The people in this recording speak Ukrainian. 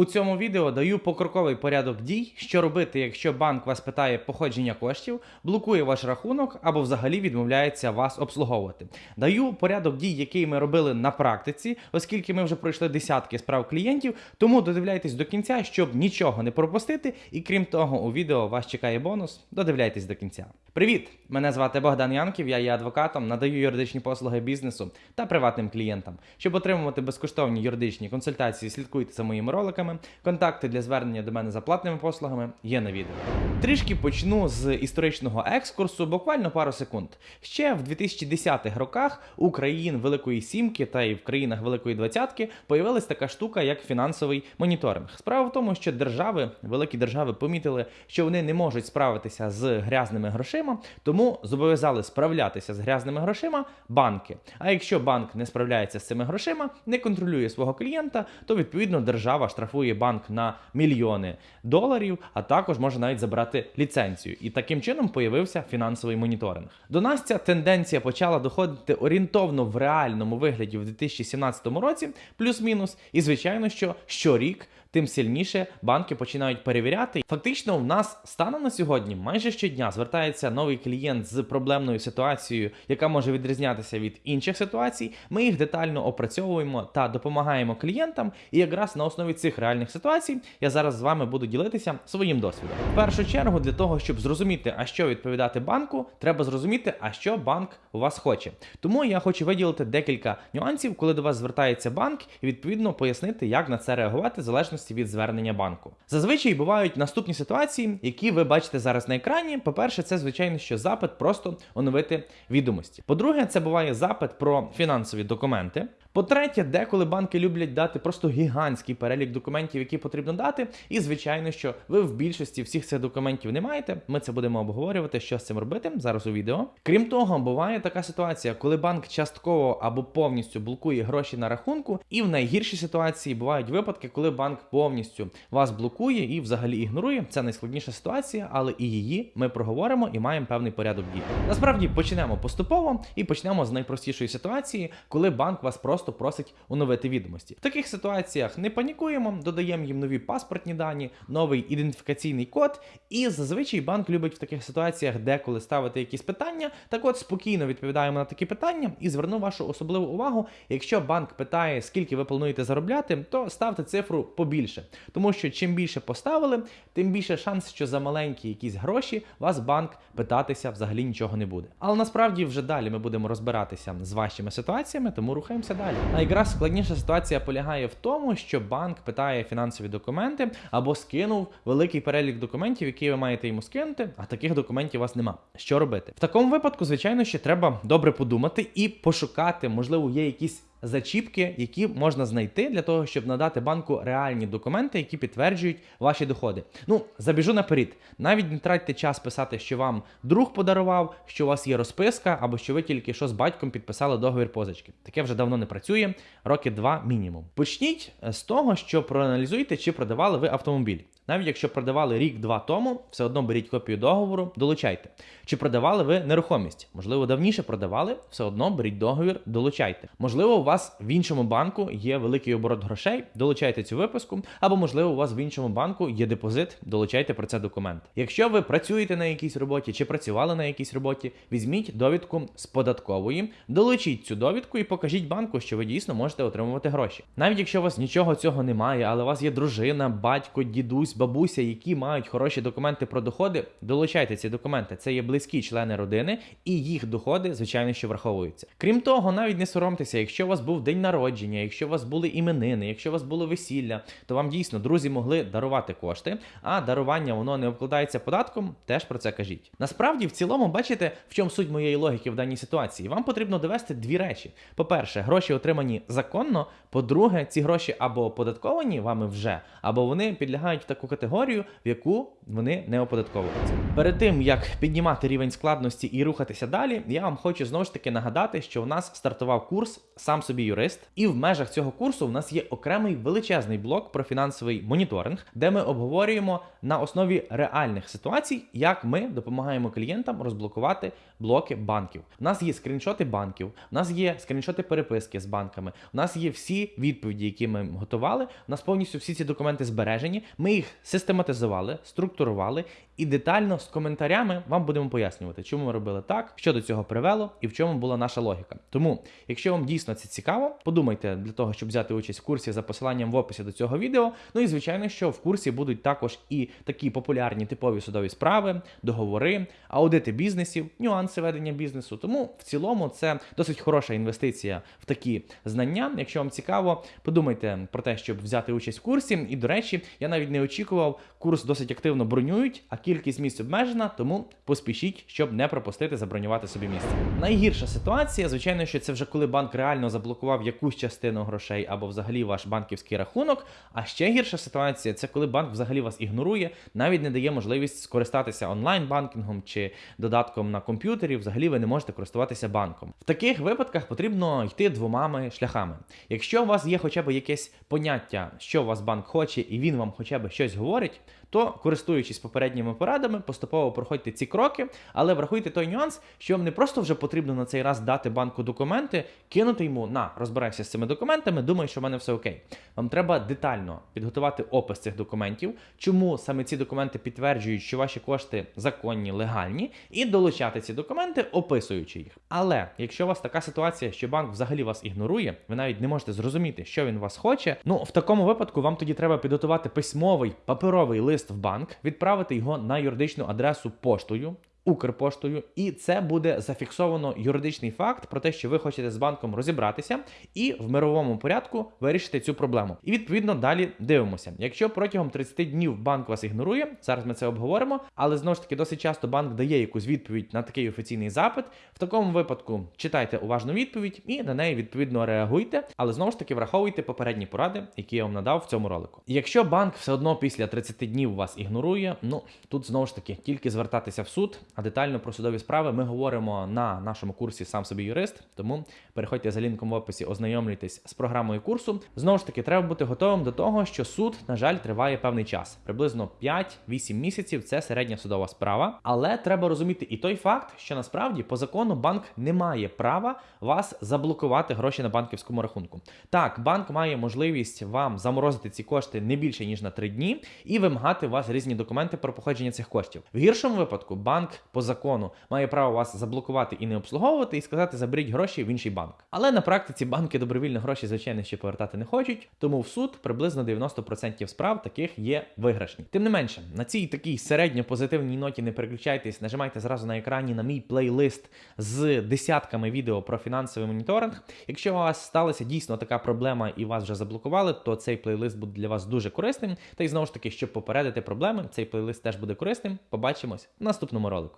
У цьому відео даю покроковий порядок дій, що робити, якщо банк вас питає походження коштів, блокує ваш рахунок або взагалі відмовляється вас обслуговувати. Даю порядок дій, який ми робили на практиці, оскільки ми вже пройшли десятки справ клієнтів. Тому додивляйтесь до кінця, щоб нічого не пропустити. І крім того, у відео вас чекає бонус. Додивляйтесь до кінця. Привіт! Мене звати Богдан Янків, я є адвокатом, надаю юридичні послуги бізнесу та приватним клієнтам. Щоб отримувати безкоштовні юридичні консультації, слідкуйте за моїми роликами. Контакти для звернення до мене за платними послугами є на відео. Трішки почну з історичного екскурсу, буквально пару секунд. Ще в 2010-х роках у країн Великої Сімки та і в країнах Великої Двадцятки появилась така штука, як фінансовий моніторинг. Справа в тому, що держави, великі держави, помітили, що вони не можуть справитися з грязними грошима, тому зобов'язали справлятися з грязними грошима банки. А якщо банк не справляється з цими грошима, не контролює свого клієнта, то відповідно держава штрафує банк на мільйони доларів, а також може навіть забрати ліцензію. І таким чином появився фінансовий моніторинг. До нас ця тенденція почала доходити орієнтовно в реальному вигляді в 2017 році, плюс-мінус. І звичайно, що щорік. Тим сильніше банки починають перевіряти. Фактично, в нас станом на сьогодні майже щодня звертається новий клієнт з проблемною ситуацією, яка може відрізнятися від інших ситуацій. Ми їх детально опрацьовуємо та допомагаємо клієнтам. І якраз на основі цих реальних ситуацій я зараз з вами буду ділитися своїм досвідом. В першу чергу, для того, щоб зрозуміти, а що відповідати банку, треба зрозуміти, а що банк у вас хоче. Тому я хочу виділити декілька нюансів, коли до вас звертається банк, і відповідно пояснити, як на це реагувати в залежності від звернення банку. Зазвичай бувають наступні ситуації, які ви бачите зараз на екрані. По-перше, це звичайно, що запит просто оновити відомості. По-друге, це буває запит про фінансові документи. По-третє, деколи банки люблять дати просто гігантський перелік документів, які потрібно дати. І звичайно, що ви в більшості всіх цих документів не маєте. Ми це будемо обговорювати, що з цим робити зараз у відео. Крім того, буває така ситуація, коли банк частково або повністю блокує гроші на рахунку, і в найгіршій ситуації бувають випадки, коли банк повністю вас блокує і взагалі ігнорує. Це найскладніша ситуація, але і її ми проговоримо і маємо певний порядок дій. Насправді почнемо поступово і почнемо з найпростішої ситуації, коли банк вас просто просто просить оновити відомості. В таких ситуаціях не панікуємо, додаємо їм нові паспортні дані, новий ідентифікаційний код. І зазвичай банк любить в таких ситуаціях деколи ставити якісь питання. Так от спокійно відповідаємо на такі питання і зверну вашу особливу увагу. Якщо банк питає, скільки ви плануєте заробляти, то ставте цифру побільше. Тому що чим більше поставили, тим більше шанс, що за маленькі якісь гроші вас банк питатися взагалі нічого не буде. Але насправді вже далі ми будемо розбиратися з вашими ситуаціями, тому рухаємося далі. А якраз складніша ситуація полягає в тому, що банк питає фінансові документи або скинув великий перелік документів, які ви маєте йому скинути, а таких документів у вас нема. Що робити? В такому випадку, звичайно, ще треба добре подумати і пошукати, можливо, є якісь зачіпки, які можна знайти для того, щоб надати банку реальні документи, які підтверджують ваші доходи. Ну, забіжу наперед. Навіть не тратьте час писати, що вам друг подарував, що у вас є розписка, або що ви тільки що з батьком підписали договір позички. Таке вже давно не працює, роки два мінімум. Почніть з того, що проаналізуйте, чи продавали ви автомобіль. Навіть якщо продавали рік-два тому, все одно беріть копію договору, долучайте. Чи продавали ви нерухомість? Можливо, давніше продавали, все одно беріть договір, долучайте. Можливо, у вас в іншому банку є великий оборот грошей, долучайте цю виписку, або можливо, у вас в іншому банку є депозит, долучайте про це документ. Якщо ви працюєте на якійсь роботі чи працювали на якійсь роботі, візьміть довідку з податкової, долучіть цю довідку і покажіть банку, що ви дійсно можете отримувати гроші. Навіть якщо у вас нічого цього немає, але у вас є дружина, батько, дідусь бабуся, які мають хороші документи про доходи, долучайте ці документи. Це є близькі члени родини, і їх доходи, звичайно, що враховуються. Крім того, навіть не соромтеся, якщо у вас був день народження, якщо у вас були іменини, якщо у вас було весілля, то вам дійсно друзі могли дарувати кошти, а дарування воно не обкладається податком. Теж про це кажіть. Насправді, в цілому, бачите, в чому суть моєї логіки в даній ситуації. Вам потрібно довести дві речі: по-перше, гроші отримані законно. По-друге, ці гроші або оподатковані вами вже, або вони підлягають таку категорію, в яку вони не оподатковуються. Перед тим як піднімати рівень складності і рухатися далі, я вам хочу знову ж таки нагадати, що у нас стартував курс сам собі юрист, і в межах цього курсу в нас є окремий величезний блок про фінансовий моніторинг, де ми обговорюємо на основі реальних ситуацій, як ми допомагаємо клієнтам розблокувати блоки банків. У нас є скріншоти банків, у нас є скріншоти переписки з банками, у нас є всі відповіді, які ми готували. У нас повністю всі ці документи збережені. Ми їх систематизували, структурували і детально з коментарями вам будемо пояснювати, чому ми робили так, що до цього привело і в чому була наша логіка. Тому, якщо вам дійсно це цікаво, подумайте для того, щоб взяти участь в курсі за посиланням в описі до цього відео. Ну і звичайно, що в курсі будуть також і такі популярні типові судові справи, договори, аудити бізнесів, нюанси ведення бізнесу. Тому в цілому це досить хороша інвестиція в такі знання. Якщо вам цікаво, подумайте про те, щоб взяти участь в курсі. І до речі, я навіть не очікував, курс досить активно бронюють, а кількість місць обмежена, тому поспішіть, щоб не пропустити забронювати собі місце. Найгірша ситуація, звичайно, що це вже коли банк реально заблокував якусь частину грошей або взагалі ваш банківський рахунок. А ще гірша ситуація це коли банк взагалі вас ігнорує, навіть не дає можливість скористатися онлайн-банкінгом чи додатком на комп'ютері. Взагалі ви не можете користуватися банком. В таких випадках потрібно йти двома шляхами. Якщо у вас є хоча б якесь поняття, що у вас банк хоче, і він вам хоча б щось говорить, то користуючись попередніми порадами, поступово проходьте ці кроки, але врахуйте той нюанс, що вам не просто вже потрібно на цей раз дати банку документи, кинути йому на розбирайся з цими документами, думай, що в мене все окей. Вам треба детально підготувати опис цих документів, чому саме ці документи підтверджують, що ваші кошти законні, легальні, і долучати ці документи, описуючи їх. Але якщо у вас така ситуація, що банк взагалі вас ігнорує, ви навіть не можете зрозуміти, що він вас хоче. Ну в такому випадку вам тоді треба підготувати письмовий паперовий лист в банк, відправити його на юридичну адресу поштою. Укрпоштою, і це буде зафіксовано юридичний факт про те, що ви хочете з банком розібратися і в мировому порядку вирішити цю проблему. І відповідно далі дивимося. Якщо протягом 30 днів банк вас ігнорує, зараз ми це обговоримо, але знову ж таки досить часто банк дає якусь відповідь на такий офіційний запит. В такому випадку читайте уважну відповідь і на неї відповідно реагуйте, але знову ж таки враховуйте попередні поради, які я вам надав в цьому ролику. Якщо банк все одно після 30 днів вас ігнорує, ну тут знову ж таки тільки звертатися в суд. А детально про судові справи ми говоримо на нашому курсі сам собі юрист. Тому переходьте за лінком в описі, ознайомлюйтесь з програмою курсу. Знову ж таки, треба бути готовим до того, що суд, на жаль, триває певний час, приблизно 5-8 місяців. Це середня судова справа. Але треба розуміти і той факт, що насправді по закону банк не має права вас заблокувати гроші на банківському рахунку. Так, банк має можливість вам заморозити ці кошти не більше ніж на 3 дні і вимагати у вас різні документи про походження цих коштів. В гіршому випадку банк по закону має право вас заблокувати і не обслуговувати, і сказати, заберіть гроші в інший банк. Але на практиці банки добровільно гроші, звичайно, ще повертати не хочуть, тому в суд приблизно 90% справ таких є виграшні. Тим не менше, на цій такій середньо позитивній ноті не переключайтесь, нажимайте зразу на екрані на мій плейлист з десятками відео про фінансовий моніторинг. Якщо у вас сталася дійсно така проблема і вас вже заблокували, то цей плейлист буде для вас дуже корисним. Та й знову ж таки, щоб попередити проблеми, цей плейлист теж буде корисним. Побачимось в наступному ролику.